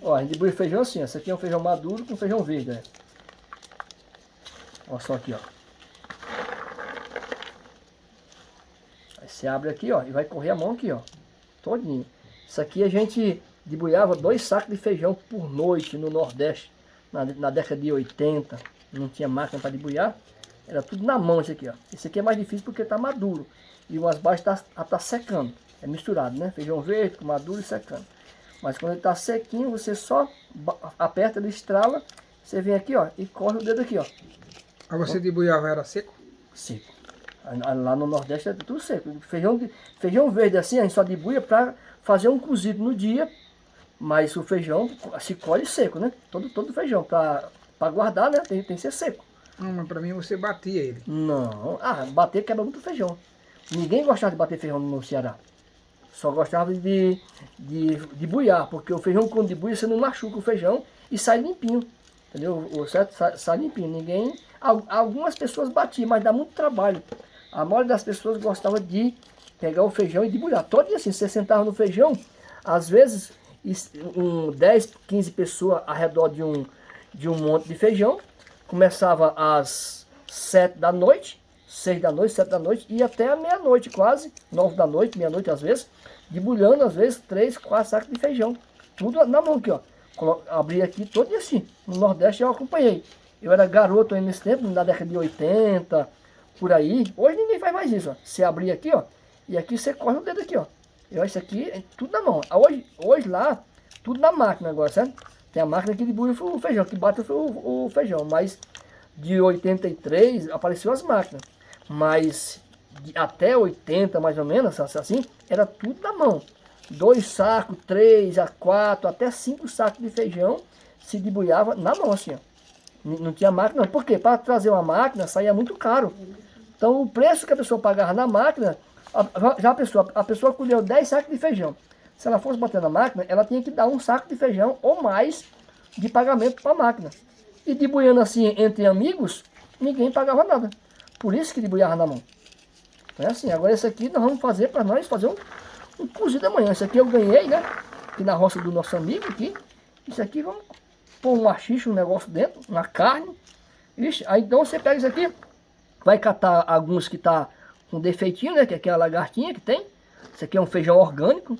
Ó, a gente feijão assim, ó. Esse aqui é um feijão maduro com feijão verde, né? Olha só aqui, ó. Aí você abre aqui, ó, e vai correr a mão aqui, ó. Todinho. Isso aqui a gente debuiava dois sacos de feijão por noite no Nordeste, na, na década de 80. Não tinha máquina para debuiar. Era tudo na mão esse aqui, ó. Esse aqui é mais difícil porque tá maduro. E umas baixas tá, tá secando. É misturado, né? Feijão verde maduro e secando. Mas quando ele tá sequinho, você só aperta, ele estrala. Você vem aqui, ó, e corre o dedo aqui, ó. Aí você debuiava, era seco? Seco. Lá no Nordeste é tudo seco. Feijão, feijão verde assim, a gente só debuia para fazer um cozido no dia. Mas o feijão se colhe seco, né? Todo, todo feijão, para guardar, né? Tem, tem que ser seco. Não, mas para mim você batia ele. Não. Ah, bater quebra muito feijão. Ninguém gostava de bater feijão no Ceará. Só gostava de, de, de buiar, porque o feijão quando debuia você não machuca o feijão e sai limpinho. Entendeu? O certo sai, sai limpinho. Ninguém. Algumas pessoas batiam, mas dá muito trabalho. A maioria das pessoas gostava de pegar o feijão e debulhar. Todo dia assim, você sentava no feijão, às vezes um, 10, 15 pessoas ao redor de um, de um monte de feijão. Começava às 7 da noite, 6 da noite, 7 da noite, e até a meia-noite quase, 9 da noite, meia-noite às vezes, debulhando às vezes 3, 4 sacos de feijão. Tudo na mão aqui, ó. Abri aqui todo dia assim. No Nordeste eu acompanhei. Eu era garoto aí nesse tempo, na década de 80, por aí. Hoje ninguém faz mais isso, ó. Você abrir aqui, ó, e aqui você corre o dedo aqui, ó. Eu, isso aqui é tudo na mão. Hoje, hoje lá, tudo na máquina agora, certo? Tem a máquina que debulha o feijão, que bate o, o feijão. Mas de 83 apareceu as máquinas. Mas até 80 mais ou menos, assim, era tudo na mão. Dois sacos, três a quatro, até cinco sacos de feijão se debulhava na mão, assim, ó. Não tinha máquina, por quê? Para trazer uma máquina saía muito caro. Então o preço que a pessoa pagava na máquina já a pessoa, a pessoa colheu 10 sacos de feijão. Se ela fosse bater na máquina, ela tinha que dar um saco de feijão ou mais de pagamento para a máquina. E debuiando assim entre amigos, ninguém pagava nada. Por isso que debuiava na mão. É assim, agora esse aqui nós vamos fazer para nós fazer um, um cozido amanhã. Esse aqui eu ganhei, né? Aqui na roça do nosso amigo aqui. Isso aqui vamos pôr um machixe, um negócio dentro, uma carne. Ixi, aí então você pega isso aqui, vai catar alguns que tá com defeitinho, né? Que é aquela lagartinha que tem. Isso aqui é um feijão orgânico.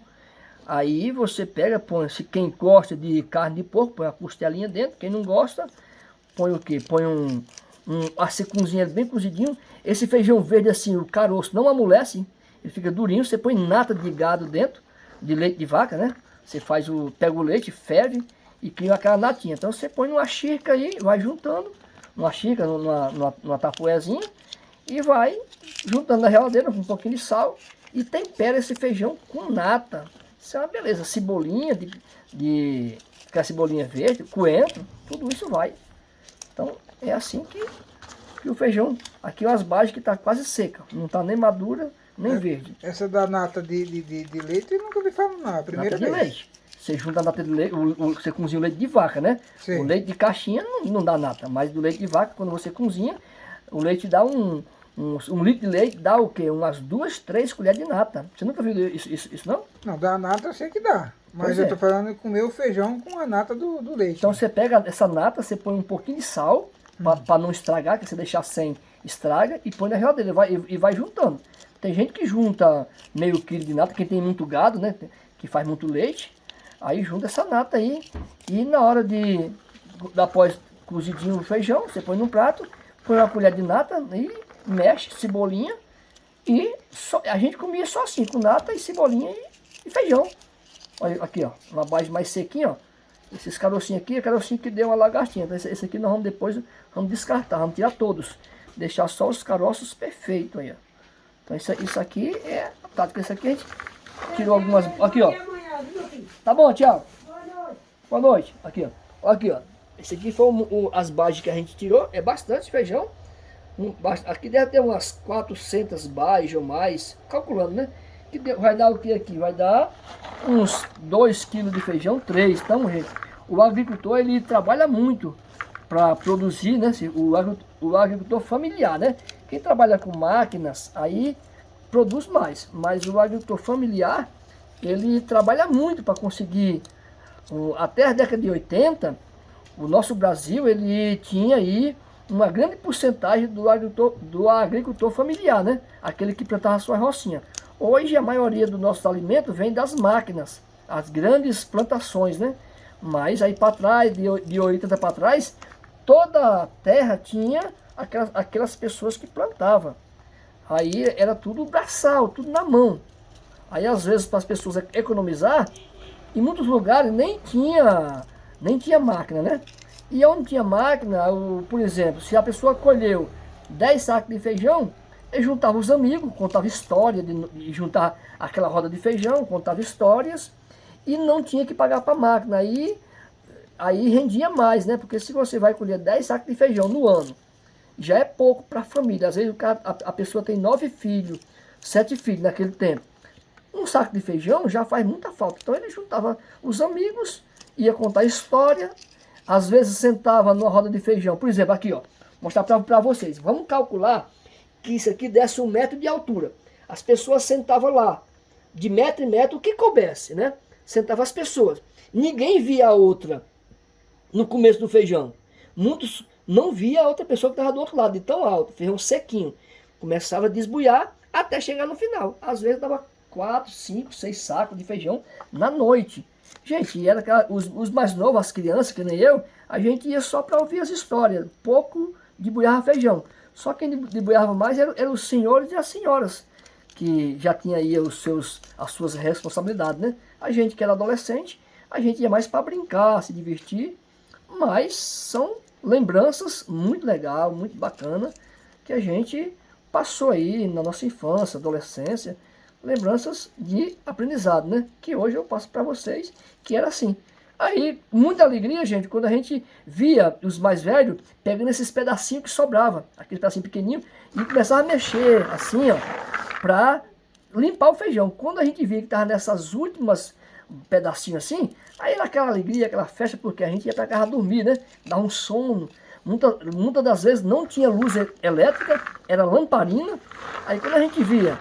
Aí você pega, põe, se quem gosta de carne de porco, põe a costelinha dentro. Quem não gosta, põe o que? Põe um, um a bem cozidinho. Esse feijão verde assim, o caroço não amolece, ele fica durinho. Você põe nata de gado dentro, de leite de vaca, né? Você faz o, pega o leite, ferve e cria aquela natinha. Então você põe numa xícara aí, vai juntando, numa xícara, numa, numa, numa e vai juntando na geladeira com um pouquinho de sal e tempera esse feijão com nata. Isso é uma beleza. Cebolinha, de, de aquela cebolinha verde, coentro, tudo isso vai. Então é assim que, que o feijão, aqui é umas bases que está quase seca, não está nem madura, nem é, verde. Essa da nata de, de, de, leite eu nunca vi falar não, a primeira nata vez. de leite. Você junta a nata de leite, o, o, você cozinha o leite de vaca, né? Sim. O leite de caixinha não, não dá nata, mas do leite de vaca, quando você cozinha, o leite dá um, um, um, litro de leite dá o quê? Umas duas, três colheres de nata. Você nunca viu isso, isso, isso não? Não, da nata eu sei que dá. Mas pois eu é. tô falando de comer o feijão com a nata do, do leite. Então você pega essa nata, você põe um pouquinho de sal, para não estragar, que você deixar sem, estraga, e põe na geladeira e vai, e, e vai juntando. Tem gente que junta meio quilo de nata, quem tem muito gado, né? Que faz muito leite. Aí junta essa nata aí. E na hora de, após cozidinho o feijão, você põe num prato, põe uma colher de nata e mexe, cebolinha. E só, a gente comia só assim, com nata e cebolinha e, e feijão. Olha aqui, ó, uma base mais sequinha, ó. Esses carocinhos aqui, é carocinho que deu uma lagartinha. Então esse, esse, aqui nós vamos depois, vamos descartar, vamos tirar todos. Deixar só os caroços perfeitos aí, ó. Então isso, isso aqui é a tática. Esse aqui a gente tirou algumas... Aqui, ó. Tá bom, tchau. Boa noite. Aqui, ó. Aqui, ó. Esse aqui foi o, as bases que a gente tirou. É bastante feijão. Um, aqui deve ter umas 400 bases ou mais. Calculando, né? Que vai dar o que aqui? Vai dar uns 2 kg de feijão, 3. Então, gente, o agricultor ele trabalha muito para produzir, né? O, o agricultor familiar, né? Quem trabalha com máquinas, aí produz mais. Mas o agricultor familiar, ele trabalha muito para conseguir até a década de 80, o nosso Brasil ele tinha aí uma grande porcentagem do agricultor, do agricultor familiar, né? Aquele que plantava sua rocinha. Hoje a maioria do nosso alimento vem das máquinas, as grandes plantações, né? Mas aí para trás, de, de 80 para trás, toda a terra tinha aquelas, aquelas pessoas que plantavam. Aí era tudo braçal, tudo na mão. Aí às vezes para as pessoas economizar, em muitos lugares nem tinha, nem tinha máquina, né? E onde tinha máquina, por exemplo, se a pessoa colheu 10 sacos de feijão, juntava os amigos, contava história, de, de juntar aquela roda de feijão, contava histórias, e não tinha que pagar para a máquina. Aí, aí rendia mais, né? Porque se você vai colher 10 sacos de feijão no ano, já é pouco para a família. Às vezes cara, a, a pessoa tem nove filhos, sete filhos naquele tempo. Um saco de feijão já faz muita falta. Então ele juntava os amigos, ia contar história, às vezes sentava numa roda de feijão. Por exemplo, aqui, ó, mostrar para vocês. Vamos calcular que isso aqui desse um metro de altura. As pessoas sentavam lá, de metro em metro, o que coubesse, né? Sentavam as pessoas. Ninguém via a outra no começo do feijão. Muitos não via a outra pessoa que estava do outro lado, de tão alto, feijão sequinho. Começava a desbuiar até chegar no final. Às vezes dava quatro, cinco, seis sacos de feijão na noite. Gente, era aquela, os, os, mais novos, as crianças, que nem eu, a gente ia só para ouvir as histórias. Pouco de buiava feijão. Só quem debuiava mais eram, os senhores e as senhoras, que já tinha aí os seus, as suas responsabilidades, né? A gente que era adolescente, a gente ia mais para brincar, se divertir, mas são lembranças muito legal, muito bacana, que a gente passou aí na nossa infância, adolescência, lembranças de aprendizado, né? Que hoje eu passo para vocês, que era assim. Aí, muita alegria, gente, quando a gente via os mais velhos pegando esses pedacinhos que sobrava, aquele pedacinho pequenininho, e começava a mexer assim, ó, para limpar o feijão. Quando a gente via que estava nessas últimas pedacinhos assim, aí naquela alegria, aquela festa, porque a gente ia para casa dormir, né? Dar um sono. Muita, muitas das vezes não tinha luz elétrica, era lamparina. Aí quando a gente via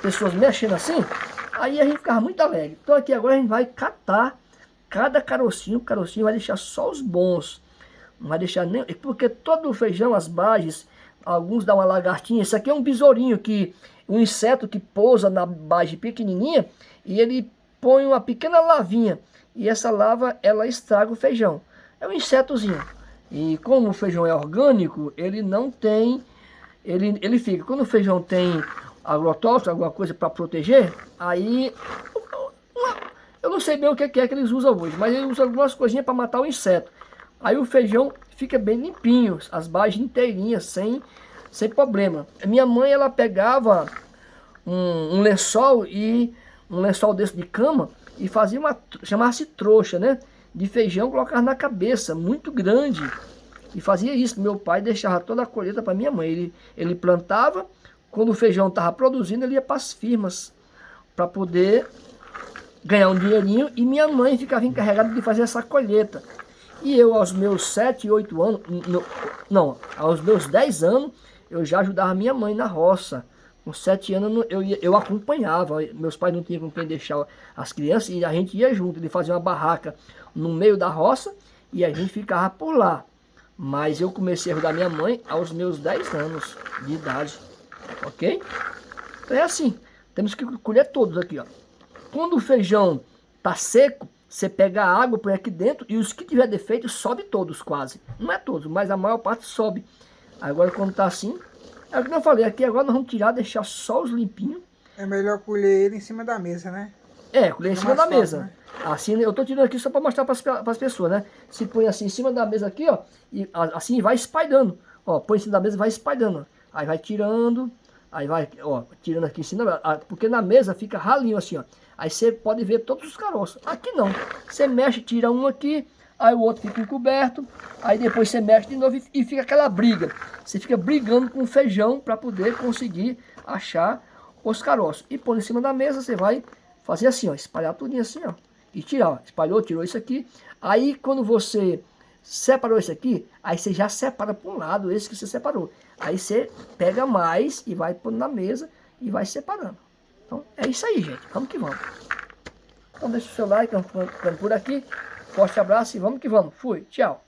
pessoas mexendo assim, aí a gente ficava muito alegre. Então aqui agora a gente vai catar cada carocinho, carocinho vai deixar só os bons. Não vai deixar nem... Porque todo o feijão, as bages, alguns dão uma lagartinha. Esse aqui é um besourinho, que, um inseto que pousa na bage pequenininha e ele põe uma pequena lavinha. E essa lava, ela estraga o feijão. É um insetozinho. E como o feijão é orgânico, ele não tem... Ele, ele fica... Quando o feijão tem agrotóxico, alguma coisa para proteger, aí eu não sei bem o que é que eles usam hoje, mas eles usam algumas coisinhas para matar o inseto. Aí o feijão fica bem limpinho, as bases inteirinhas, sem, sem problema. Minha mãe, ela pegava um, um lençol e um lençol desse de cama e fazia uma, chamava-se trouxa, né? De feijão, colocava na cabeça, muito grande. E fazia isso. Meu pai deixava toda a colheita para minha mãe. Ele, ele plantava, quando o feijão estava produzindo, ele ia para as firmas para poder ganhar um dinheirinho e minha mãe ficava encarregada de fazer essa colheita. E eu, aos meus 7, 8 anos, não, aos meus 10 anos, eu já ajudava minha mãe na roça. Com 7 anos eu, ia, eu acompanhava, meus pais não tinham com quem deixar as crianças e a gente ia junto, ele fazia uma barraca no meio da roça e a gente ficava por lá. Mas eu comecei a ajudar minha mãe aos meus 10 anos de idade ok? Então é assim, temos que colher todos aqui, ó. Quando o feijão tá seco, você pega a água, põe aqui dentro e os que tiver defeito sobe todos quase. Não é todos, mas a maior parte sobe. Agora quando tá assim, é o que eu falei, aqui agora nós vamos tirar, deixar só os limpinhos. É melhor colher ele em cima da mesa, né? É, colher em cima da fácil, mesa. Né? Assim, eu tô tirando aqui só para mostrar para as pessoas, né? Se põe assim em cima da mesa aqui, ó, e assim vai espalhando. Ó, põe em cima da mesa vai espalhando. Aí vai tirando, Aí vai, ó, tirando aqui em cima, porque na mesa fica ralinho assim, ó. Aí você pode ver todos os caroços. Aqui não. Você mexe, tira um aqui, aí o outro fica encoberto, aí depois você mexe de novo e, fica aquela briga. Você fica brigando com o feijão para poder conseguir achar os caroços. E pôr em cima da mesa, você vai fazer assim, ó, espalhar tudinho assim, ó. E tirar, ó, espalhou, tirou isso aqui. Aí quando você separou isso aqui, aí você já separa para um lado esse que você separou. Aí você pega mais e vai pôr na mesa e vai separando. Então é isso aí, gente. Vamos que vamos. Então deixa o seu like, ficando por aqui. Forte abraço e vamos que vamos. Fui, tchau.